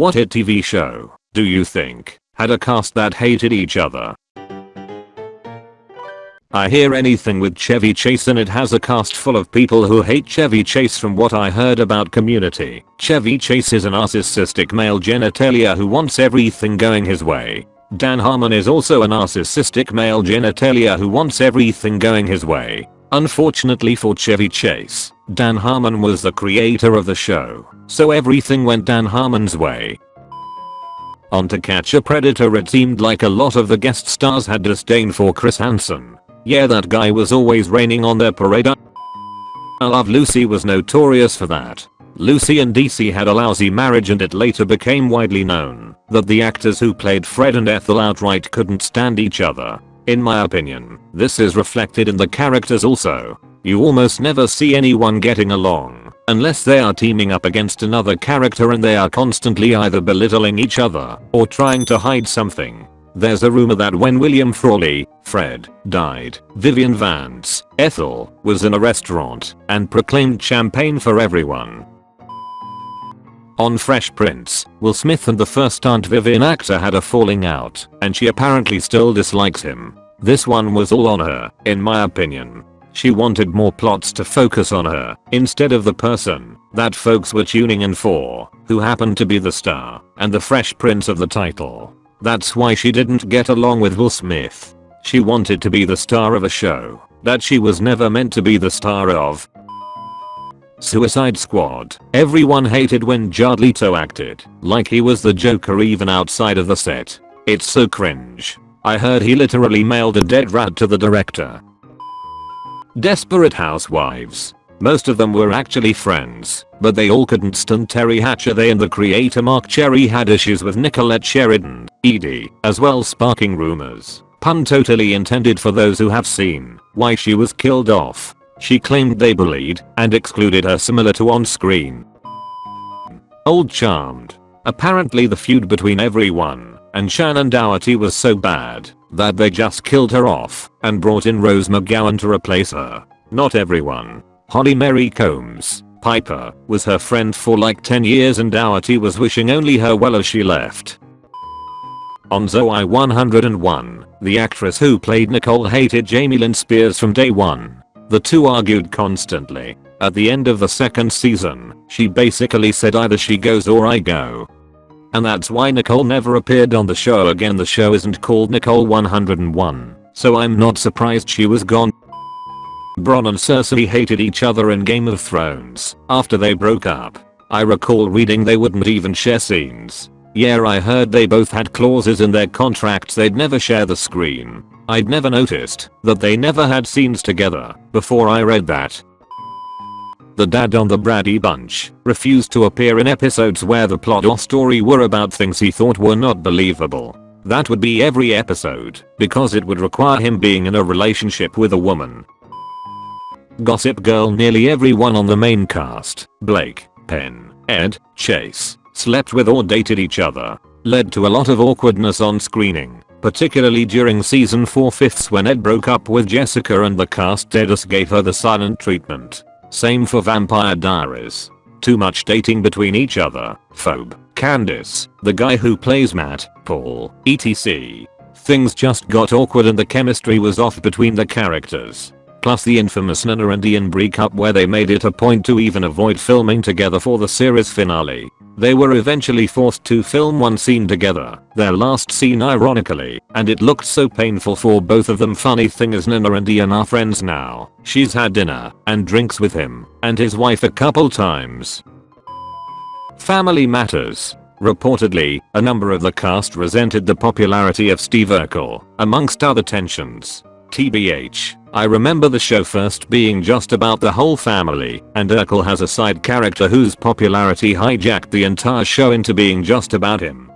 What hit TV show, do you think, had a cast that hated each other? I hear anything with Chevy Chase and it has a cast full of people who hate Chevy Chase from what I heard about community. Chevy Chase is a narcissistic male genitalia who wants everything going his way. Dan Harmon is also a narcissistic male genitalia who wants everything going his way. Unfortunately for Chevy Chase, Dan Harmon was the creator of the show, so everything went Dan Harmon's way. On To Catch a Predator it seemed like a lot of the guest stars had disdain for Chris Hansen, yeah that guy was always raining on their parade. I Love Lucy was notorious for that. Lucy and Desi had a lousy marriage and it later became widely known that the actors who played Fred and Ethel outright couldn't stand each other. In my opinion, this is reflected in the characters also. You almost never see anyone getting along, unless they are teaming up against another character and they are constantly either belittling each other or trying to hide something. There's a rumor that when William Frawley, Fred, died, Vivian Vance, Ethel, was in a restaurant and proclaimed champagne for everyone. On Fresh Prince, Will Smith and the first Aunt Vivian actor had a falling out, and she apparently still dislikes him. This one was all on her, in my opinion. She wanted more plots to focus on her, instead of the person that folks were tuning in for, who happened to be the star and the Fresh Prince of the title. That's why she didn't get along with Will Smith. She wanted to be the star of a show that she was never meant to be the star of. Suicide Squad. Everyone hated when Jared Leto acted like he was the Joker even outside of the set. It's so cringe. I heard he literally mailed a dead rat to the director. Desperate Housewives. Most of them were actually friends, but they all couldn't stand Teri Hatcher. They and the creator Marc Cherry had issues with Nicolette Sheridan Edie, as well sparking rumors. Pun totally intended for those who have seen why she was killed off. She claimed they bullied and excluded her similar to on screen. Old Charmed. Apparently the feud between everyone and Shannen Doherty was so bad that they just killed her off and brought in Rose McGowan to replace her. Not everyone. Holly Marie Combs, Piper, was her friend for like 10 years and Doherty was wishing only her well as she left. On Zoey 101, the actress who played Nicole hated Jamie Lynn Spears from day one. The two argued constantly. At the end of the second season, she basically said either she goes or I go. And that's why Nicole never appeared on the show again the show isn't called Nicole 101, so I'm not surprised she was gone. Bronn and Cersei hated each other in Game of Thrones after they broke up. I recall reading they wouldn't even share scenes. Yeah I heard they both had clauses in their contracts they'd never share the screen. I'd never noticed that they never had scenes together before I read that. The dad on the Brady Bunch refused to appear in episodes where the plot or story were about things he thought were not believable. That would be every episode because it would require him being in a relationship with a woman. Gossip Girl nearly everyone on the main cast, Blake, Penn, Ed, Chace, slept with or dated each other, led to a lot of awkwardness on screening, particularly during season 4 fifths when Ed broke up with Jessica and the cast just gave her the silent treatment. Same for Vampire Diaries. Too much dating between each other, Phoebe, Candice, the guy who plays Matt, Paul, etc. Things just got awkward and the chemistry was off between the characters. Plus the infamous Nina and Ian breakup where they made it a point to even avoid filming together for the series finale. They were eventually forced to film one scene together, their last scene ironically, and it looked so painful for both of them funny thing is Nina and Ian are friends now. She's had dinner and drinks with him and his wife a couple times. Family Matters. Reportedly, a number of the cast resented the popularity of Steve Urkel, amongst other tensions. TBH, I remember the show first being just about the whole family, and Urkel has a side character whose popularity hijacked the entire show into being just about him.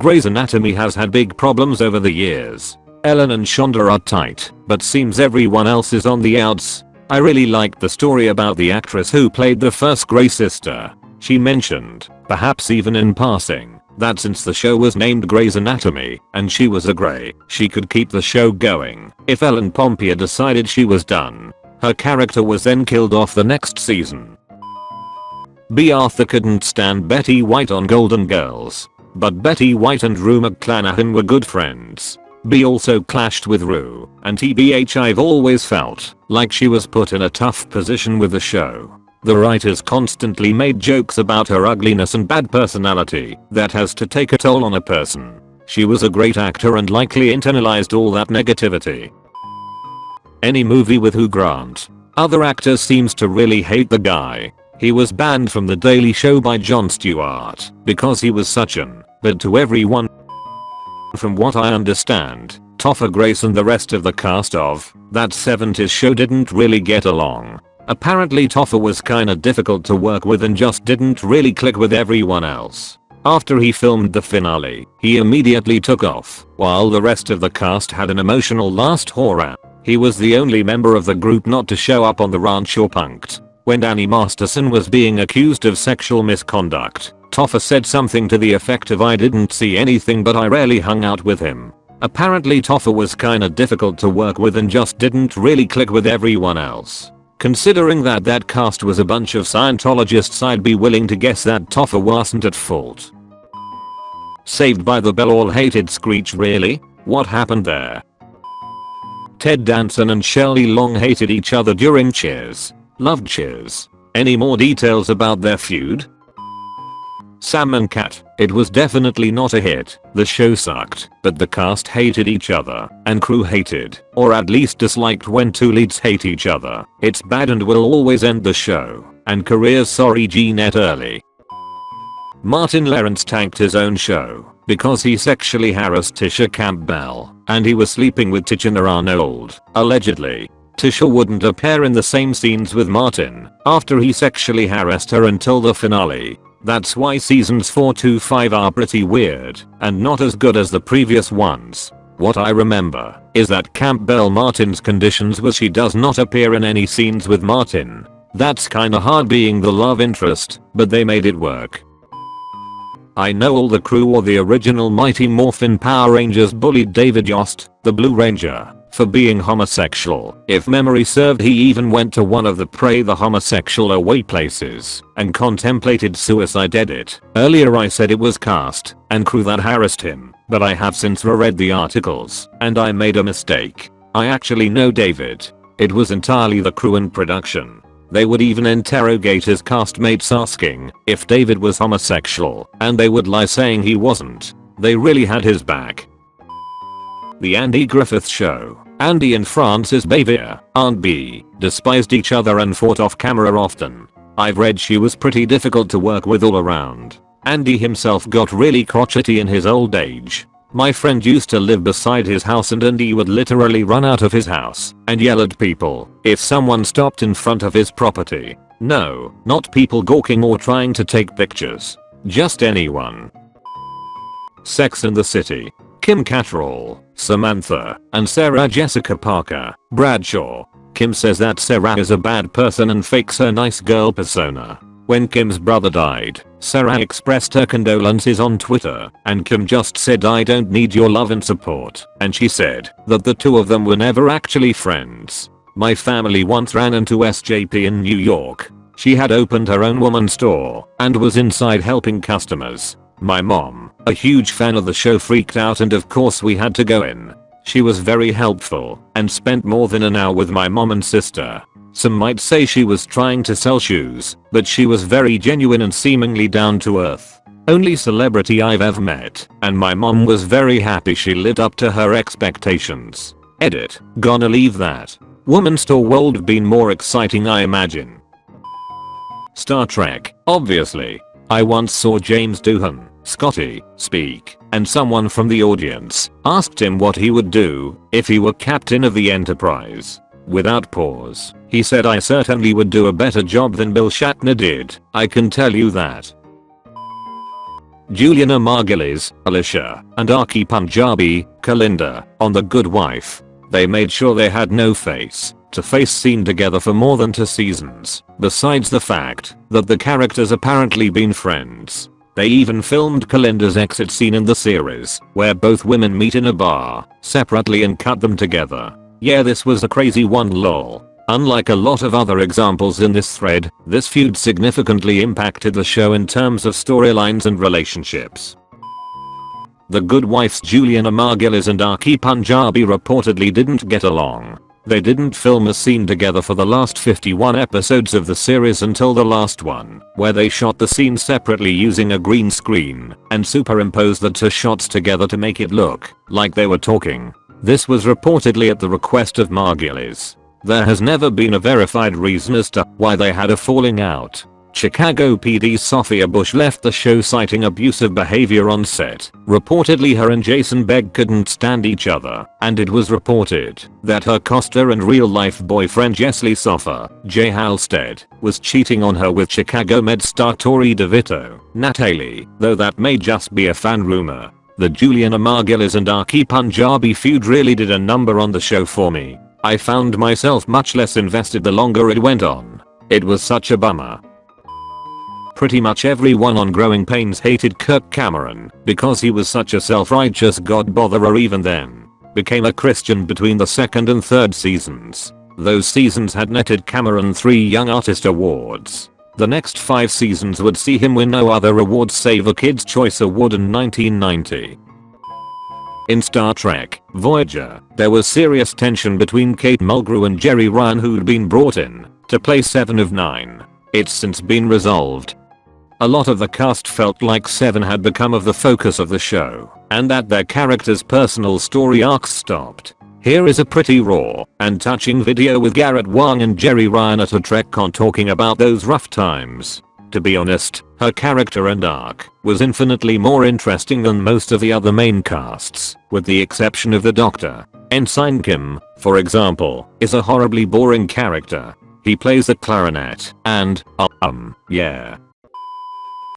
Grey's Anatomy has had big problems over the years. Ellen and Shonda are tight, but seems everyone else is on the outs. I really liked the story about the actress who played the first Grey sister. She mentioned, perhaps even in passing, that since the show was named Grey's Anatomy and she was a Grey, she could keep the show going if Ellen Pompeo decided she was done. Her character was then killed off the next season. Bea Arthur couldn't stand Betty White on Golden Girls. But Betty White and Rue McClanahan were good friends. Bea also clashed with Rue, and TBH I've always felt like she was put in a tough position with the show. The writers constantly made jokes about her ugliness and bad personality that has to take a toll on a person. She was a great actor and likely internalized all that negativity. Any movie with Hugh Grant. Other actors seems to really hate the guy. He was banned from The Daily Show by Jon Stewart because he was such an, but to everyone. From what I understand, Topher Grace and the rest of the cast of that 70s show didn't really get along. Apparently Topher was kinda difficult to work with and just didn't really click with everyone else. After he filmed the finale, he immediately took off, while the rest of the cast had an emotional last horror. He was the only member of the group not to show up on the ranch or punked. When Danny Masterson was being accused of sexual misconduct, Topher said something to the effect of I didn't see anything but I rarely hung out with him. Apparently Topher was kinda difficult to work with and just didn't really click with everyone else. Considering that that cast was a bunch of Scientologists I'd be willing to guess that Topher wasn't at fault. Saved by the Bell all hated Screech really? What happened there? Ted Danson and Shelley Long hated each other during Cheers. Loved Cheers. Any more details about their feud? Sam and Cat, it was definitely not a hit, the show sucked, but the cast hated each other, and crew hated, or at least disliked when two leads hate each other. It's bad and will always end the show, and careers sorry G-Net early. Martin Lawrence tanked his own show because he sexually harassed Tisha Campbell and he was sleeping with Tichina Arnold, allegedly. Tisha wouldn't appear in the same scenes with Martin after he sexually harassed her until the finale that's why seasons 4 to 5 are pretty weird and not as good as the previous ones. What I remember is that Campbell Martin's conditions was she does not appear in any scenes with Martin. That's kinda hard being the love interest, but they made it work. I know all the crew or the original Mighty Morphin Power Rangers bullied David Yost, the Blue Ranger, for being homosexual. If memory served he even went to one of the pray the homosexual away places and contemplated suicide edit. Earlier I said it was cast and crew that harassed him, but I have since reread the articles and I made a mistake. I actually know David. It was entirely the crew and production. They would even interrogate his castmates asking if David was homosexual and they would lie saying he wasn't. They really had his back. The Andy Griffith Show Andy and Frances Bavier, Aunt Bee, despised each other and fought off camera often. I've read she was pretty difficult to work with all around. Andy himself got really crotchety in his old age. My friend used to live beside his house and Andy would literally run out of his house and yell at people if someone stopped in front of his property. No, not people gawking or trying to take pictures. Just anyone. Sex in the City Kim Cattrall, Samantha, and Sarah Jessica Parker, Bradshaw. Kim says that Sarah is a bad person and fakes her nice girl persona. When Kim's brother died, Sarah expressed her condolences on Twitter, and Kim just said I don't need your love and support, and she said that the two of them were never actually friends. My family once ran into SJP in New York. She had opened her own woman store and was inside helping customers. My mom, a huge fan of the show freaked out and of course we had to go in. She was very helpful and spent more than an hour with my mom and sister. Some might say she was trying to sell shoes, but she was very genuine and seemingly down to earth. Only celebrity I've ever met, and my mom was very happy she lived up to her expectations. Edit, gonna leave that. Woman store world been more exciting I imagine. Star Trek, obviously. I once saw James Doohan Scotty, speak, and someone from the audience asked him what he would do if he were captain of the Enterprise. Without pause, he said I certainly would do a better job than Bill Shatner did, I can tell you that. Julianna Margulies, Alicia, and Archie Panjabi, Kalinda, on The Good Wife. They made sure they had no face to face scene together for more than two seasons, besides the fact that the characters apparently been friends. They even filmed Kalinda's exit scene in the series, where both women meet in a bar, separately and cut them together. Yeah this was a crazy one lol. Unlike a lot of other examples in this thread, this feud significantly impacted the show in terms of storylines and relationships. The good wifes Julianna Margulies and Archie Panjabi reportedly didn't get along. They didn't film a scene together for the last 51 episodes of the series until the last one, where they shot the scene separately using a green screen and superimposed the two shots together to make it look like they were talking. This was reportedly at the request of Margulies. There has never been a verified reason as to why they had a falling out. Chicago PD Sophia Bush left the show citing abusive behavior on set. Reportedly her and Jason Beghe couldn't stand each other, and it was reported that her Costa and real-life boyfriend Jesse Lee Soffer, Jay Halstead, was cheating on her with Chicago Med star Torrey DeVitto, Natalie, though that may just be a fan rumor. The Julian Margulies and Archie Panjabi feud really did a number on the show for me. I found myself much less invested the longer it went on. It was such a bummer. Pretty much everyone on Growing Pains hated Kirk Cameron because he was such a self-righteous god botherer even then. Became a Christian between the second and third seasons. Those seasons had netted Cameron 3 Young Artist Awards. The next 5 seasons would see him win no other awards save a Kids' Choice Award in 1990. In Star Trek, Voyager, there was serious tension between Kate Mulgrew and Jeri Ryan who'd been brought in to play 7 of 9. It's since been resolved a lot of the cast felt like Seven had become of the focus of the show, and that their characters' personal story arcs stopped. Here is a pretty raw and touching video with Garrett Wang and Jeri Ryan at a TrekCon talking about those rough times. To be honest, her character and arc was infinitely more interesting than most of the other main casts, with the exception of the Doctor. Ensign Kim, for example, is a horribly boring character. He plays the clarinet, and, um, yeah,